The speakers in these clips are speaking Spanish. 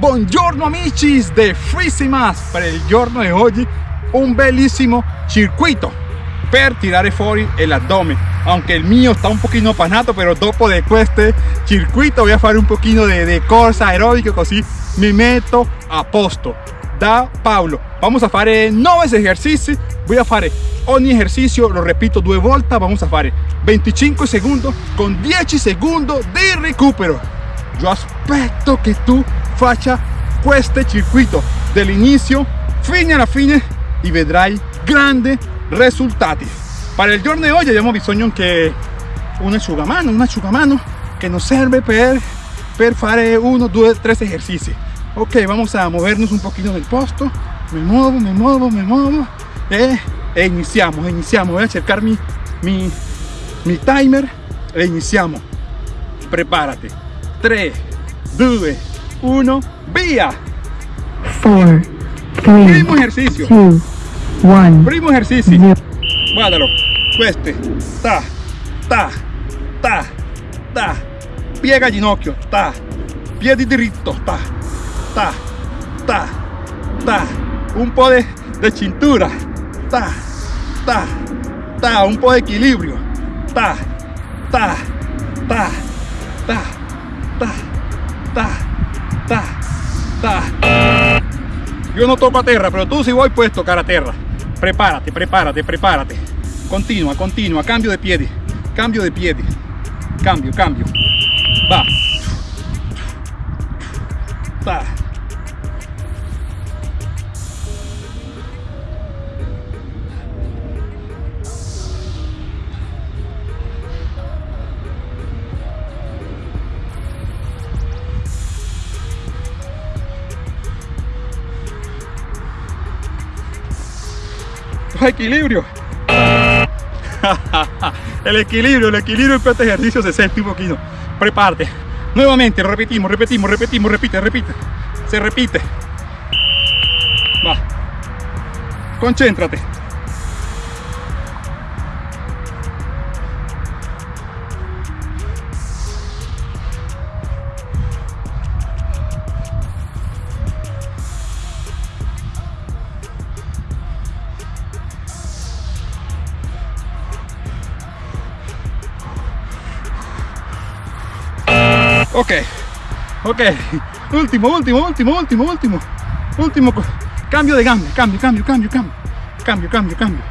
Buongiorno amici de Frisimas per il giorno di oggi un bellissimo circuito per tirare fuori el abdomen. Aunque el mío está un poquito panato pero dopo de este circuito voy a hacer un poquito de, de corsa aeróbica así me meto a posto. Da Pablo vamos a hacer nueve ejercicios. Voy a hacer ogni ejercicio lo repito dos vueltas vamos a hacer 25 segundos con 10 segundos de recupero. Yo aspetto que tú faccia este circuito del inicio fine alla fine y vedrai grandes resultados para el giorno de hoy abbiamo bisogno che un asciugamano un asciugamano que nos sirve per, per fare uno, due, tres ejercicios. Ok vamos a movernos un poquito del posto. Me muevo, me muevo, me muevo. E, e iniziamo, iniziamo voy a cercar mi, mi, mi timer. E iniziamo prepárate. 3 2 1 via 4 primo ejercicio. 2 1 primo ejercicio. guardalo queste ta ta ta ta. Piega ginocchio ta. Dritto ta ta ta ta. Un po' de, de cintura. Ta ta ta. Un po' de equilibrio. Ta ta ta ta ta ta ta ta yo no toco a tierra pero tú si voy puedes tocar a tierra prepárate prepárate prepárate. Continua continua cambio de piedi cambio de piedi. Cambio cambio. Va equilibrio el equilibrio el equilibrio en este ejercicio siente un poquito. Prepárate. Nuevamente repetimos repetimos repetimos repite repite. Se repite. Va. Concéntrate Ok, último, último, último, último, último. Último. Cambio de cambio, cambio, cambio, cambio, cambio. Cambio, cambio, cambio.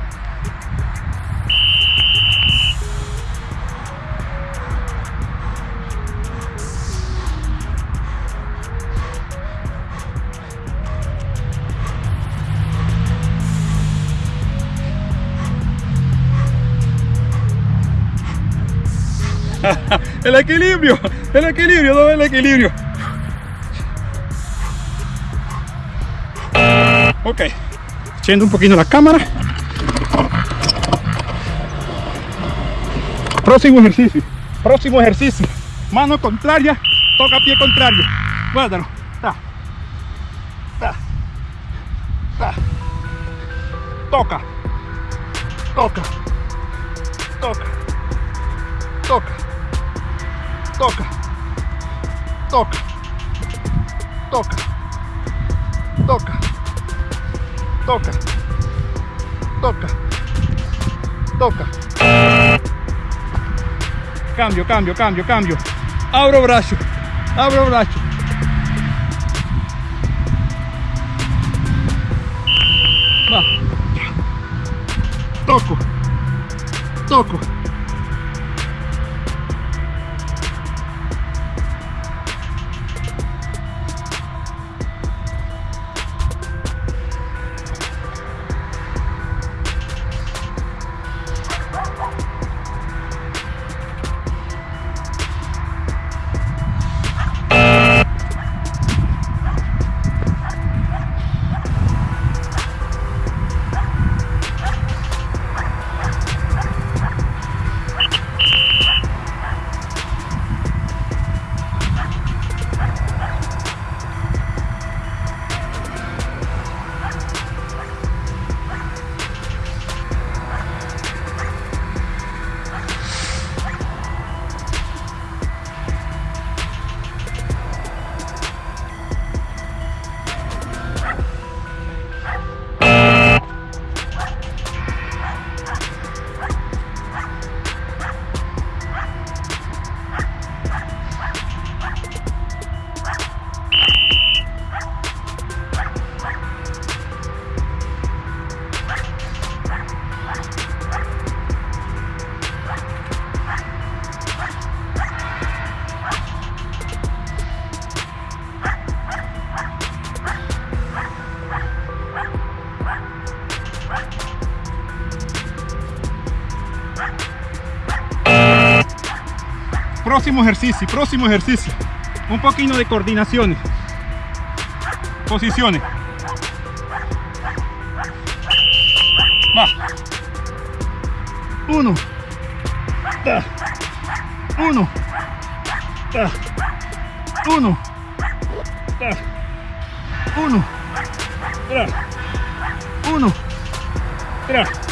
el equilibrio, el equilibrio, todo el equilibrio. Ok, echando un poquito la cámara. Próximo ejercicio, próximo ejercicio. Mano contraria, toca pie contrario. Guárdalo. Ta. Ta. Ta. Toca. Toca. Toca toca, toca, toca, toca, toca, toca, toca. Cambio, cambio, cambio, cambio. Abro brazo, abro brazo. Va. Toco, toco. Próximo ejercicio, próximo ejercicio. Un poquito de coordinaciones. Posiciones. Va. Uno. Da. Uno. Da. Uno. Da. Uno. Tra. Uno. Tra.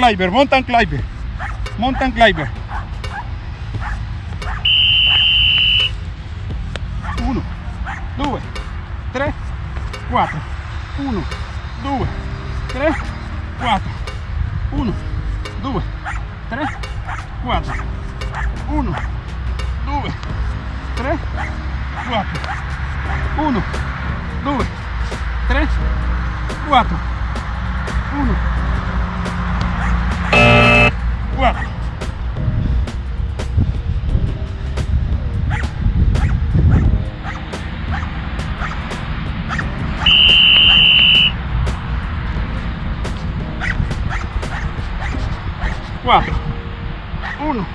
Climber, mountain climber, mountain climber. Uno, due, tre, quattro. Uno, due, tre, quattro. Uno, due, tre, quattro. Uno, due, tre, quattro. Uno, due, tre, quattro. Uno, 4 1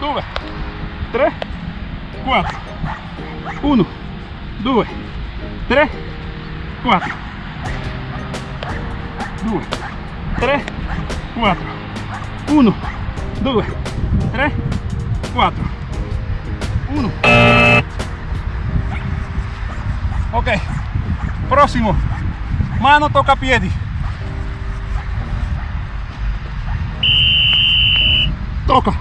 2 3 4 1 2 3 4 2 3 4 1 2 3 4 1 ok. Próximo. Mano toca piedi. Toca.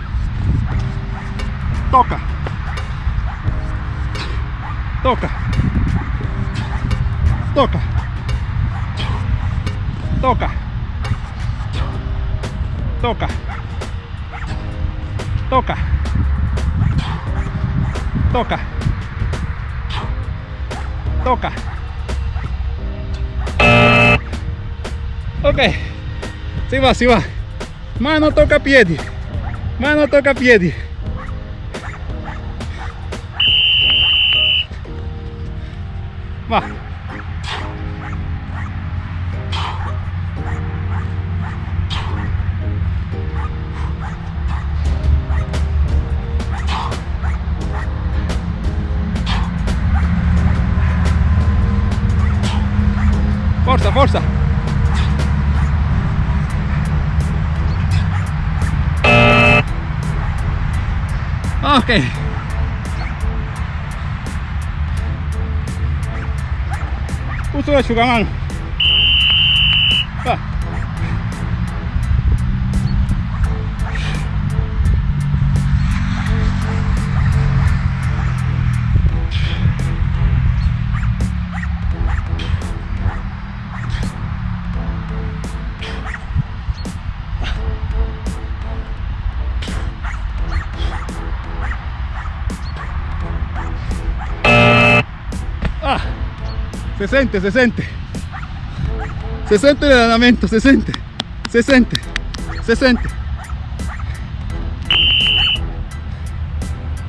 Toca. Toca. Toca. Toca. Toca. Toca. Toca. Toca. Ok. Si va, si va. Mano toca piedi. Mano toca piedi. Va. Forza, forza. tenemos que ir. De Chucamán. 60, 60. 60 de lanzamiento, 60. 60. 60.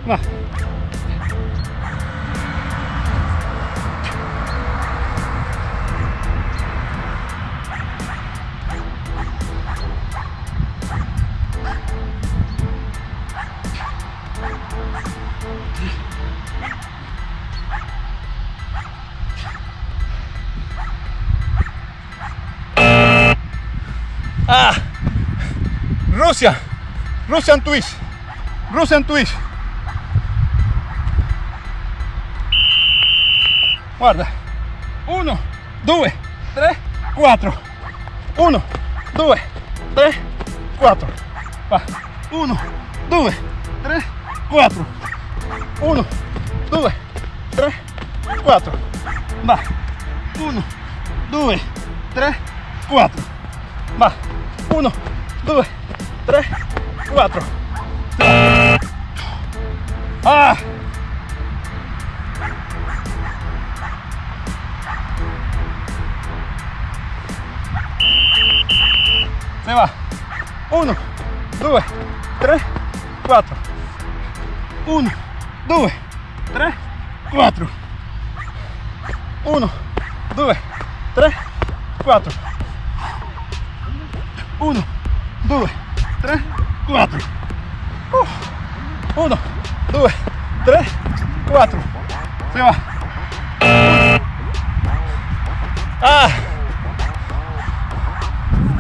Va. Russian twist, Russian twist. Guarda, uno, due, tre, quattro. Uno, due, tre, quattro. Va. Uno, due, tre, quattro. Uno, due, tre, quattro. Va. Uno, due, tre, quattro. Va. Uno, due, tre, quattro. Ah! Se va. Uno, due, tre, quattro. Uno, due, tre, quattro. Uno, due, tre, quattro. Uno, due, tre, quattro. Uh. Uno, due, tre, quattro. Se va. Ah.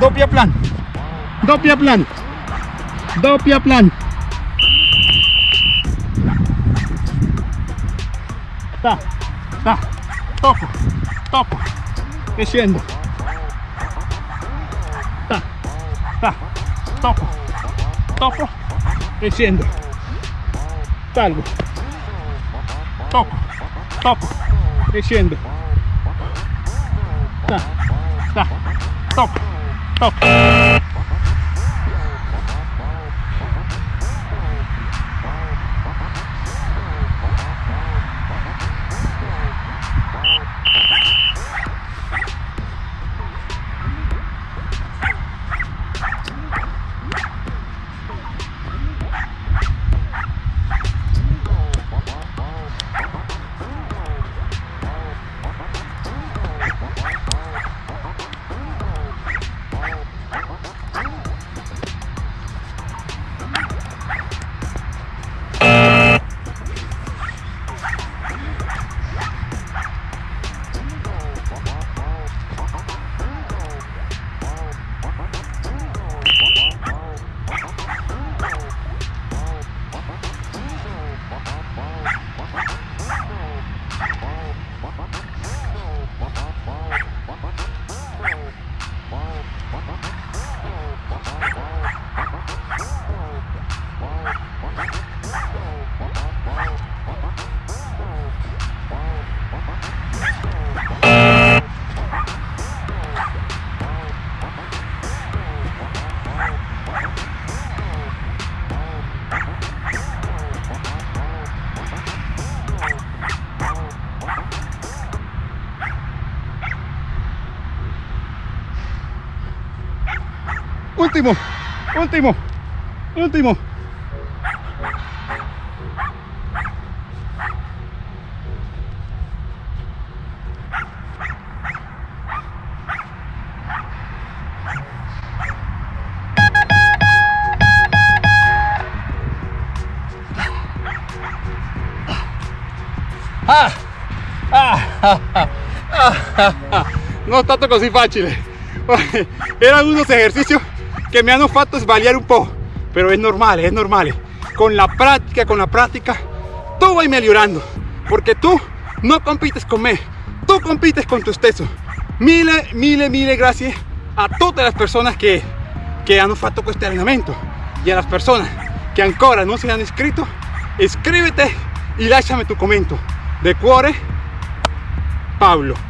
Doppia plan. Doppia plan. Doppia plan. Ta, ta, tocco, tocco, e scendo. Ta, ta, tocco, tocco, e scendo. Salgo. Tocco, e scendo. Ta, ta, tocco, tocco. Último, último, último. Ah, ah, ah, ah, ah, ah. No è stato così facile. Eran unos ejercicios que me hanno fatto sbagliare un po', pero es normal, es normal. Con la práctica, con la práctica, tú vas mejorando, porque tú no compites con me, tú compites con tu stesso. Mille, mille, mille gracias a todas las personas que, que hanno fatto questo allenamento y a las personas que ancora no se han inscrito, iscríbete y lasciami tu commento. De cuore, Pablo.